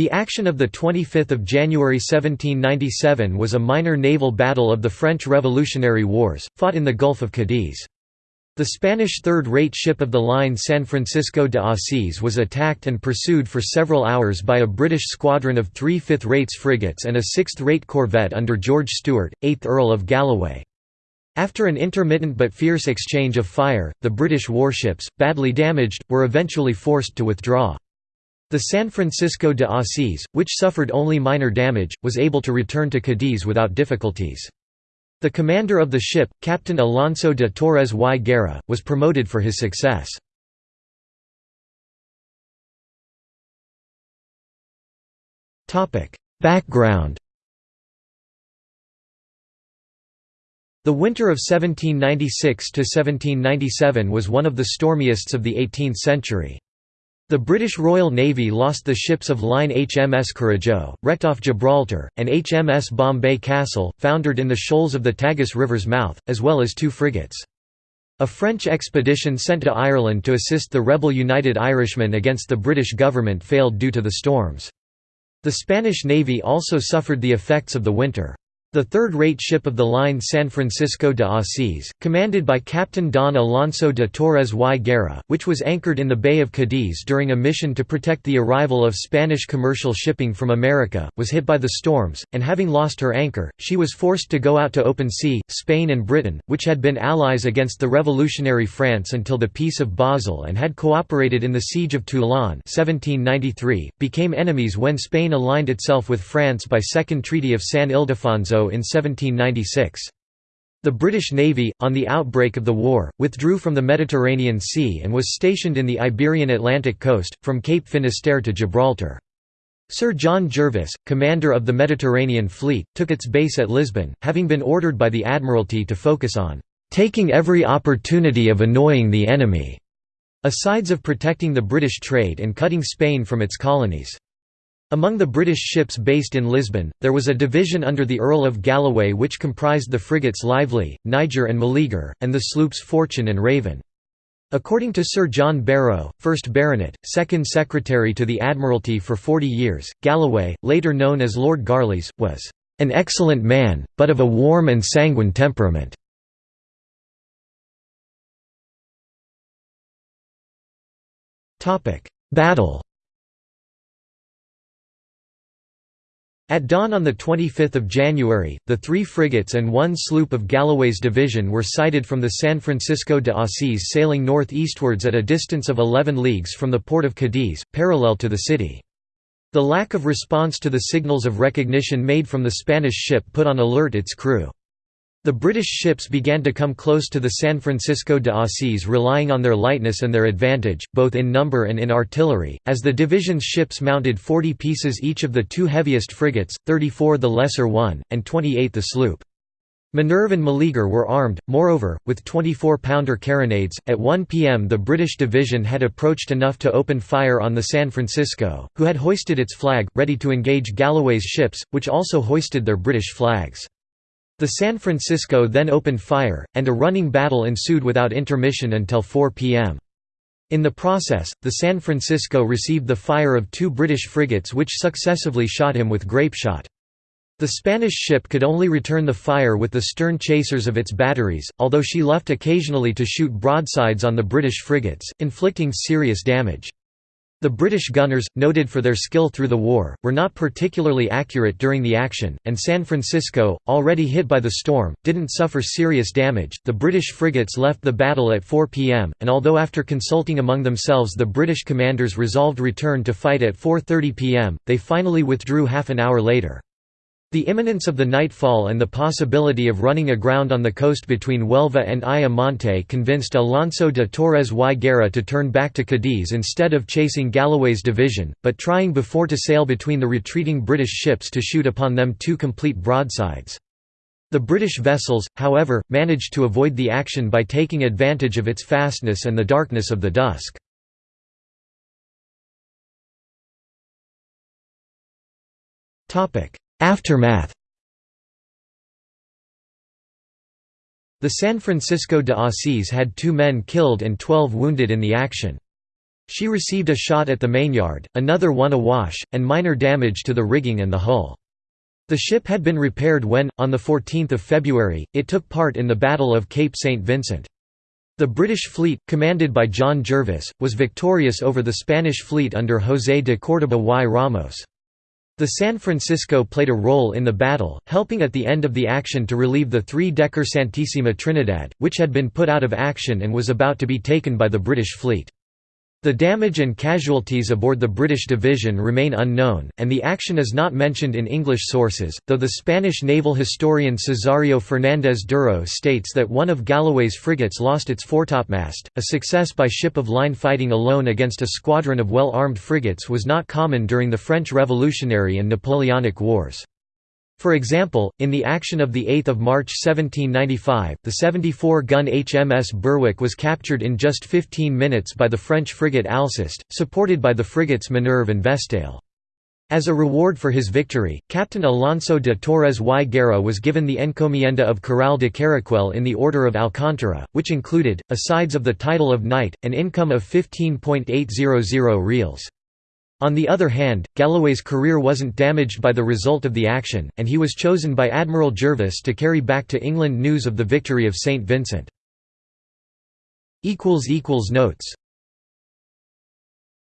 The action of 25 January 1797 was a minor naval battle of the French Revolutionary Wars, fought in the Gulf of Cadiz. The Spanish third-rate ship of the line San Francisco de Asís was attacked and pursued for several hours by a British squadron of three fifth-rates frigates and a sixth-rate corvette under George Stewart, 8th Earl of Galloway. After an intermittent but fierce exchange of fire, the British warships, badly damaged, were eventually forced to withdraw. The San Francisco de Asís, which suffered only minor damage, was able to return to Cadiz without difficulties. The commander of the ship, Captain Alonso de Torres y Guerra, was promoted for his success. Background The winter of 1796–1797 was one of the stormiest of the 18th century. The British Royal Navy lost the ships of line HMS Courageux, wrecked off Gibraltar, and HMS Bombay Castle, foundered in the shoals of the Tagus River's mouth, as well as two frigates. A French expedition sent to Ireland to assist the rebel United Irishmen against the British government failed due to the storms. The Spanish Navy also suffered the effects of the winter. The third-rate ship of the line San Francisco de Asís, commanded by Captain Don Alonso de Torres y Guerra, which was anchored in the Bay of Cadiz during a mission to protect the arrival of Spanish commercial shipping from America, was hit by the storms, and having lost her anchor, she was forced to go out to open sea. Spain and Britain, which had been allies against the revolutionary France until the Peace of Basel and had cooperated in the Siege of Toulon 1793, became enemies when Spain aligned itself with France by Second Treaty of San Ildefonso in 1796. The British Navy, on the outbreak of the war, withdrew from the Mediterranean Sea and was stationed in the Iberian Atlantic coast, from Cape Finisterre to Gibraltar. Sir John Jervis, commander of the Mediterranean Fleet, took its base at Lisbon, having been ordered by the Admiralty to focus on "...taking every opportunity of annoying the enemy", asides of protecting the British trade and cutting Spain from its colonies. Among the British ships based in Lisbon, there was a division under the Earl of Galloway which comprised the frigates Lively, Niger and Meleager, and the sloops Fortune and Raven. According to Sir John Barrow, 1st Baronet, 2nd Secretary to the Admiralty for 40 years, Galloway, later known as Lord Garlies, was "...an excellent man, but of a warm and sanguine temperament." Battle At dawn on 25 January, the three frigates and one sloop of Galloway's division were sighted from the San Francisco de Asís sailing northeastwards at a distance of 11 leagues from the port of Cadiz, parallel to the city. The lack of response to the signals of recognition made from the Spanish ship put on alert its crew. The British ships began to come close to the San Francisco de Asís relying on their lightness and their advantage, both in number and in artillery, as the division's ships mounted 40 pieces each of the two heaviest frigates, 34 the lesser one, and 28 the sloop. Minerve and Meleager were armed, moreover, with 24-pounder carronades. At 1 p.m. the British division had approached enough to open fire on the San Francisco, who had hoisted its flag, ready to engage Galloway's ships, which also hoisted their British flags. The San Francisco then opened fire, and a running battle ensued without intermission until 4 p.m. In the process, the San Francisco received the fire of two British frigates which successively shot him with grapeshot. The Spanish ship could only return the fire with the stern chasers of its batteries, although she left occasionally to shoot broadsides on the British frigates, inflicting serious damage. The British gunners, noted for their skill through the war, were not particularly accurate during the action, and San Francisco, already hit by the storm, didn't suffer serious damage. The British frigates left the battle at 4 pm, and although after consulting among themselves the British commanders resolved return to fight at 4.30 pm, they finally withdrew half an hour later. The imminence of the nightfall and the possibility of running aground on the coast between Huelva and Ayamonte convinced Alonso de Torres y Guerra to turn back to Cadiz instead of chasing Galloway's division, but trying before to sail between the retreating British ships to shoot upon them two complete broadsides. The British vessels, however, managed to avoid the action by taking advantage of its fastness and the darkness of the dusk. Topic Aftermath The San Francisco de Asís had two men killed and twelve wounded in the action. She received a shot at the mainyard, another one awash, and minor damage to the rigging and the hull. The ship had been repaired when, on 14 February, it took part in the Battle of Cape St. Vincent. The British fleet, commanded by John Jervis, was victorious over the Spanish fleet under José de Córdoba y Ramos. The San Francisco played a role in the battle, helping at the end of the action to relieve the three-decker Santísima Trinidad, which had been put out of action and was about to be taken by the British fleet. The damage and casualties aboard the British division remain unknown, and the action is not mentioned in English sources, though the Spanish naval historian Cesáreo Fernández Duro states that one of Galloway's frigates lost its foretopmast. A success by ship-of-line fighting alone against a squadron of well-armed frigates was not common during the French Revolutionary and Napoleonic Wars. For example, in the action of 8 March 1795, the 74-gun HMS Berwick was captured in just 15 minutes by the French frigate Alceste, supported by the frigates Minerve and Vestale. As a reward for his victory, Captain Alonso de Torres y Guerra was given the encomienda of Corral de Caracuel in the Order of Alcántara, which included, asides of the title of knight, an income of 15.800 reals. On the other hand, Galloway's career wasn't damaged by the result of the action, and he was chosen by Admiral Jervis to carry back to England news of the victory of St. Vincent. Notes